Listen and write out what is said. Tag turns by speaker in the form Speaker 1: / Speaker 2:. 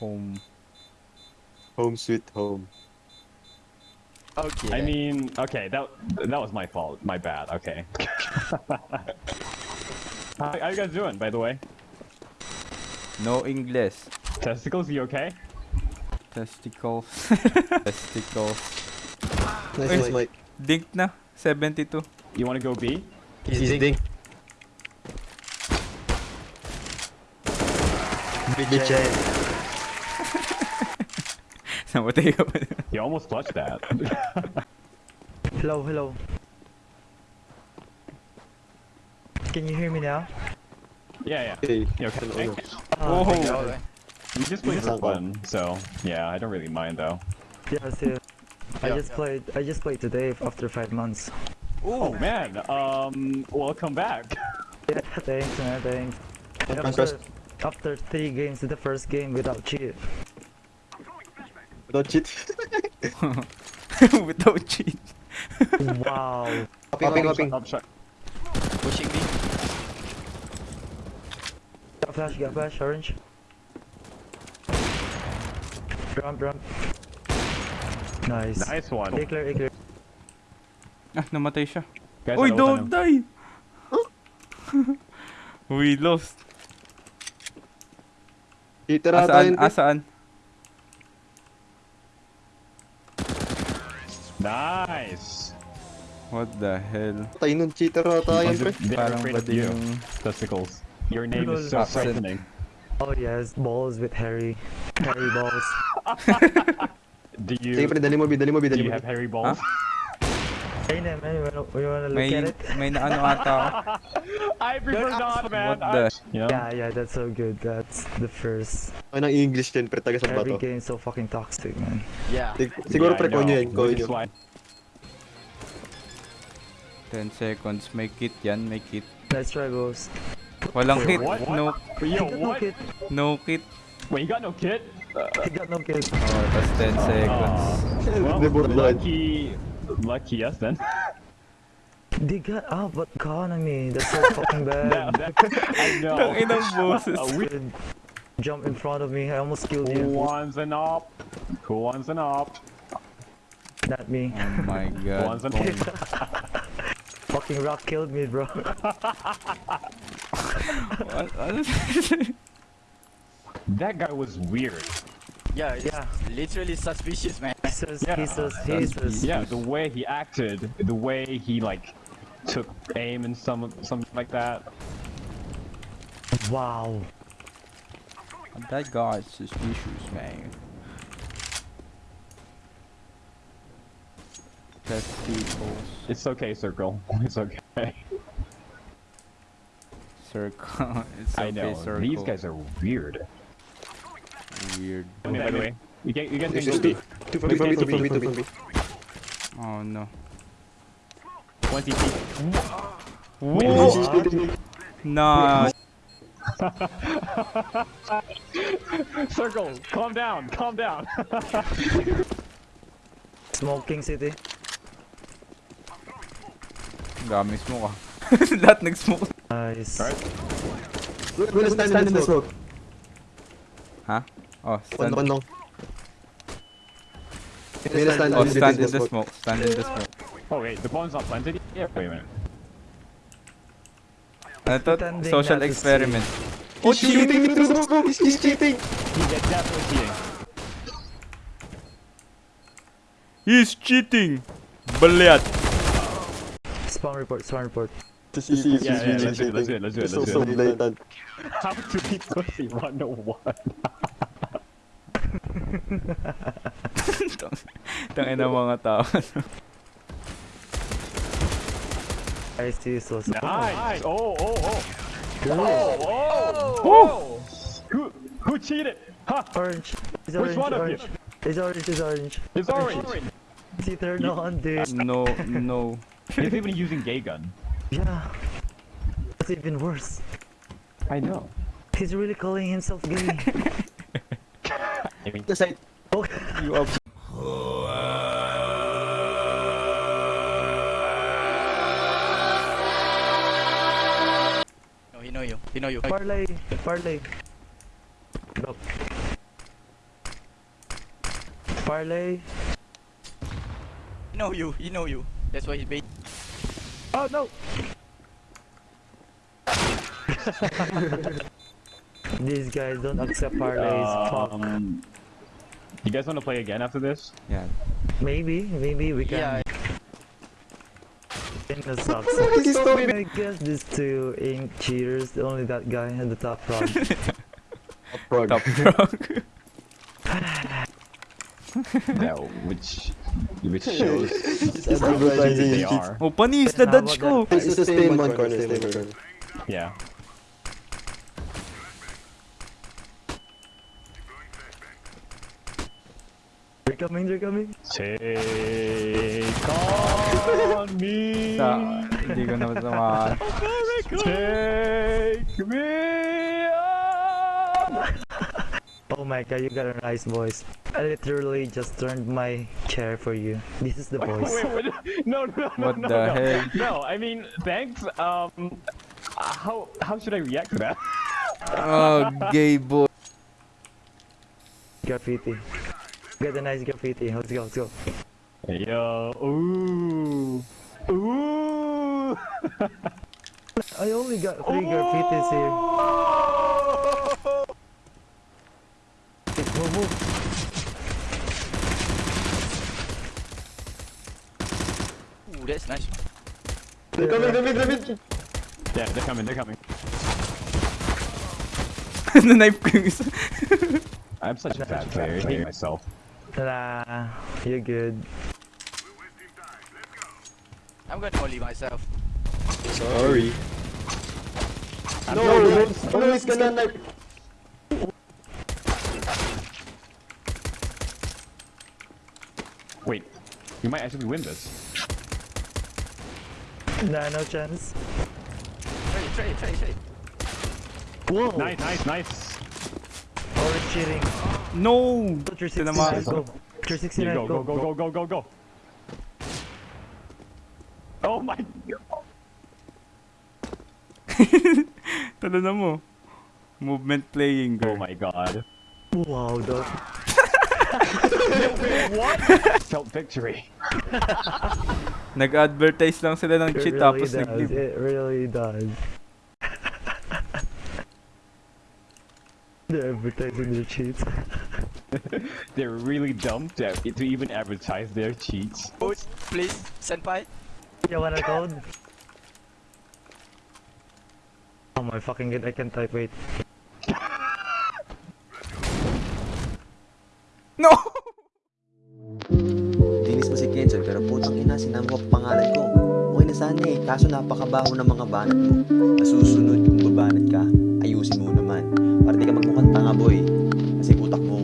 Speaker 1: Home.
Speaker 2: Home sweet home.
Speaker 3: Okay.
Speaker 4: I mean, okay, that that was my fault. My bad. Okay. how, how you guys doing, by the way?
Speaker 1: No English.
Speaker 4: Testicles, you okay?
Speaker 1: Testicles. Testicles.
Speaker 2: Nice,
Speaker 1: Wait. Dink na. 72.
Speaker 4: You want to go B?
Speaker 2: He's ding. Bitch.
Speaker 1: Namatay ka pa.
Speaker 4: You almost clutched that.
Speaker 5: Hello, hello. Can you hear me now?
Speaker 4: yeah, yeah.
Speaker 2: Hey.
Speaker 4: You okay?
Speaker 1: Oh.
Speaker 3: Okay.
Speaker 4: You just play for
Speaker 2: Yes.
Speaker 4: fun, so yeah, I don't really mind though.
Speaker 5: Yes, yeah. I
Speaker 3: Yeah.
Speaker 5: just played. I just played today after five months.
Speaker 4: Oh man, um, welcome back.
Speaker 5: Yeah, thanks, man. Thanks. After, after three games the first game without cheat.
Speaker 2: Don't cheat.
Speaker 1: Without cheat.
Speaker 5: wow.
Speaker 2: Hopping, hopping.
Speaker 4: Up shot.
Speaker 3: Pushing me.
Speaker 5: Got flash, got flash, orange. Ramp, ramp. Nice.
Speaker 4: Nice one.
Speaker 5: A clear, A clear.
Speaker 1: Ah, namatay siya.
Speaker 4: Guys,
Speaker 1: Uy, don't
Speaker 4: open
Speaker 1: die! We lost.
Speaker 2: Cheater ata
Speaker 1: Asaan?
Speaker 2: yun.
Speaker 1: Asaan?
Speaker 4: Nice.
Speaker 1: What the hell?
Speaker 2: Tayo nun, cheater ata yun, pre.
Speaker 4: They're
Speaker 1: Parang
Speaker 4: afraid
Speaker 1: ba
Speaker 4: of
Speaker 1: din
Speaker 4: you.
Speaker 1: yung...
Speaker 4: Testicles. Your name is so frightening.
Speaker 5: Oh yes, balls with Harry. Harry balls.
Speaker 4: Do you
Speaker 2: Sige, pre, dali mo, bi, dali mo,
Speaker 4: do you have hairy balls?
Speaker 5: Hey, man, you wanna, you wanna look
Speaker 1: May,
Speaker 5: at it?
Speaker 1: may naano ata.
Speaker 4: I prefer not, man.
Speaker 1: What the-
Speaker 4: you know?
Speaker 5: Yeah, yeah, that's so good. That's the first.
Speaker 2: Ay, ng English din, pre, taga sa
Speaker 5: Every
Speaker 2: bato.
Speaker 5: game so fucking toxic, man.
Speaker 3: Yeah.
Speaker 2: Sig- Siguro,
Speaker 4: Yeah,
Speaker 2: pre,
Speaker 4: I know.
Speaker 2: konyo yan, konyo.
Speaker 1: 10 seconds. May kit yan, may kit.
Speaker 5: Let's try both.
Speaker 1: Walang
Speaker 4: Wait,
Speaker 1: kit.
Speaker 4: what?
Speaker 1: No,
Speaker 4: Yo,
Speaker 5: He got no
Speaker 4: what?
Speaker 5: kit.
Speaker 1: no kit.
Speaker 4: Wait, you got no kit?
Speaker 5: He got no kit.
Speaker 1: Oh, tas 10 seconds.
Speaker 4: Well, lucky, lucky us then.
Speaker 5: They got out, but economy. That's so fucking
Speaker 4: that,
Speaker 5: bad.
Speaker 4: that, I know.
Speaker 1: Tanginang boses.
Speaker 4: Uh, we,
Speaker 5: Dude, Jump in front of me. I almost killed
Speaker 4: who
Speaker 5: you.
Speaker 4: wants an op? Who wants an op?
Speaker 5: Not me.
Speaker 1: Oh my
Speaker 4: Who
Speaker 1: god.
Speaker 4: wants an
Speaker 1: Boom.
Speaker 5: fucking rock killed me, bro.
Speaker 1: What-
Speaker 4: That guy was weird.
Speaker 3: Yeah. It's
Speaker 5: Yeah.
Speaker 3: Literally suspicious, man.
Speaker 5: He says,
Speaker 4: Yeah,
Speaker 5: he says, he says.
Speaker 4: Yeah, the way he acted, the way he like took aim and some something like that.
Speaker 5: Wow.
Speaker 1: That guy is suspicious, man. Testicles.
Speaker 4: It's okay, Circle. It's okay.
Speaker 1: Circle. It's
Speaker 4: I
Speaker 1: okay,
Speaker 4: know.
Speaker 1: circle.
Speaker 4: These guys are weird.
Speaker 1: Weird.
Speaker 4: I mean, by the way, you get you guys
Speaker 2: Yes,
Speaker 4: can
Speaker 2: yes,
Speaker 4: go
Speaker 2: yes.
Speaker 4: B.
Speaker 2: Two for two for two for two for me.
Speaker 1: Oh no.
Speaker 4: 20 feet.
Speaker 2: Wait,
Speaker 4: Whoa.
Speaker 1: Nah.
Speaker 4: Circle, calm down, calm down.
Speaker 5: Smoking city.
Speaker 1: Dami smoke ah. Lahat nag-smoke.
Speaker 5: Nice.
Speaker 4: Alright.
Speaker 2: We're gonna stand in the smoke.
Speaker 1: Ha? Oh,
Speaker 2: One,
Speaker 1: stand.
Speaker 2: one long. We're gonna stand
Speaker 1: Oh,
Speaker 2: in the
Speaker 1: stand in the
Speaker 2: smoke.
Speaker 1: smoke. Stand in the smoke.
Speaker 4: oh wait, the bomb's not planted yet? Wait a minute.
Speaker 1: Ano to? Social
Speaker 5: experiment. to
Speaker 2: He's cheating through the smoke. He's, he's cheating.
Speaker 4: Cheating.
Speaker 1: He's cheating! Balyat!
Speaker 5: Spawn report, spawn report.
Speaker 2: Just see, see,
Speaker 4: Yeah, yeah, let's do it, let's do it, let's do it,
Speaker 2: So,
Speaker 4: let's
Speaker 2: blatant.
Speaker 4: How to be pussy 101.
Speaker 1: Tangin ng mga tao.
Speaker 5: I see so so.
Speaker 4: Nice! Oh, oh, oh!
Speaker 5: Good.
Speaker 4: Oh, oh! Who, who cheated? Ha!
Speaker 5: Orange. It's
Speaker 4: Which
Speaker 5: orange,
Speaker 4: one of you?
Speaker 5: orange. It's orange, it's orange.
Speaker 4: It's orange!
Speaker 5: See, turn on, dude.
Speaker 1: Uh, no, no.
Speaker 4: He's even using gay gun.
Speaker 5: Yeah. That's even worse.
Speaker 4: I know.
Speaker 5: He's really calling himself gay.
Speaker 4: I mean,
Speaker 2: The side.
Speaker 5: oh,
Speaker 1: You up.
Speaker 3: You. He know you.
Speaker 5: parlay, parlay. Look. Parlay.
Speaker 3: You know you, you know you. That's why he's bait.
Speaker 5: Oh no! These guys don't accept parlays. Fuck.
Speaker 4: Um, you guys want to play again after this?
Speaker 1: Yeah.
Speaker 5: Maybe, maybe we can.
Speaker 3: Yeah,
Speaker 5: In the sucks.
Speaker 2: He's talking.
Speaker 5: I guess these two ink cheaters, only that guy at the top front.
Speaker 2: Frog.
Speaker 1: Top frog.
Speaker 4: yeah, which which shows
Speaker 2: Just
Speaker 4: how legit
Speaker 2: advertising
Speaker 4: they are.
Speaker 1: oh, panis
Speaker 5: How
Speaker 1: the Dutch
Speaker 5: about
Speaker 1: ko.
Speaker 2: It's just stay one corner, stay one corner.
Speaker 4: Yeah.
Speaker 5: They're coming, they're coming.
Speaker 4: Take on me.
Speaker 1: Sa, hindi ko na masama.
Speaker 4: Take me on.
Speaker 5: Oh my god, you got a nice voice. I literally just turned my chair for you. This is the voice.
Speaker 4: Wait, wait, no, no, no,
Speaker 1: What
Speaker 4: no,
Speaker 1: the
Speaker 4: no.
Speaker 1: heck?
Speaker 4: No, I mean, thanks. Um, how how should I react to that?
Speaker 1: Oh, gay boy.
Speaker 5: graffiti. Get a nice graffiti. Let's go, let's go.
Speaker 4: Yo, ooh, ooh.
Speaker 5: I only got three graffitis here. Move, move.
Speaker 3: Ooh, that's nice.
Speaker 2: They're coming, they're coming, they're coming.
Speaker 4: Yeah, they're coming. They're coming.
Speaker 1: Na-knife ko yung isa.
Speaker 4: I'm such a bad player. I hate myself.
Speaker 5: Nah, you're good.
Speaker 3: I'm gonna only myself.
Speaker 2: Sorry. No, no, no, he's gonna like.
Speaker 4: Wait, you might actually win this.
Speaker 5: Nah, no chance.
Speaker 3: Try it, try it, try it, try it.
Speaker 5: Whoa!
Speaker 4: Nice, nice, nice.
Speaker 5: Cheating.
Speaker 1: No!
Speaker 5: 360,
Speaker 1: Tinamaan.
Speaker 5: go.
Speaker 4: Here
Speaker 5: 360,
Speaker 4: you
Speaker 5: go,
Speaker 4: go, go, go, go, go, go. Oh my god.
Speaker 1: Tala na mo. Movement playing,
Speaker 4: Oh
Speaker 1: girl.
Speaker 4: my god.
Speaker 5: Wow, dog.
Speaker 4: What? Felt victory.
Speaker 1: Nag-advertise lang sila ng cheat
Speaker 5: really
Speaker 1: tapos
Speaker 5: does.
Speaker 1: nag-give.
Speaker 5: It really does. They're advertising their cheats.
Speaker 4: They're really dumb to, to even advertise their cheats.
Speaker 3: Code, please, senpai.
Speaker 5: You want a code? Oh my fucking god, I can't type, wait.
Speaker 1: No!
Speaker 6: Linis mo si Kenzel pero putang ina, sinama ko pangalan ko. sana eh, kaso napakabaho ng mga banat mo. Nasusunod kung babanat ka, ayusin mo naman. Para di ka magmukhang tanga boy. Kasi utak mo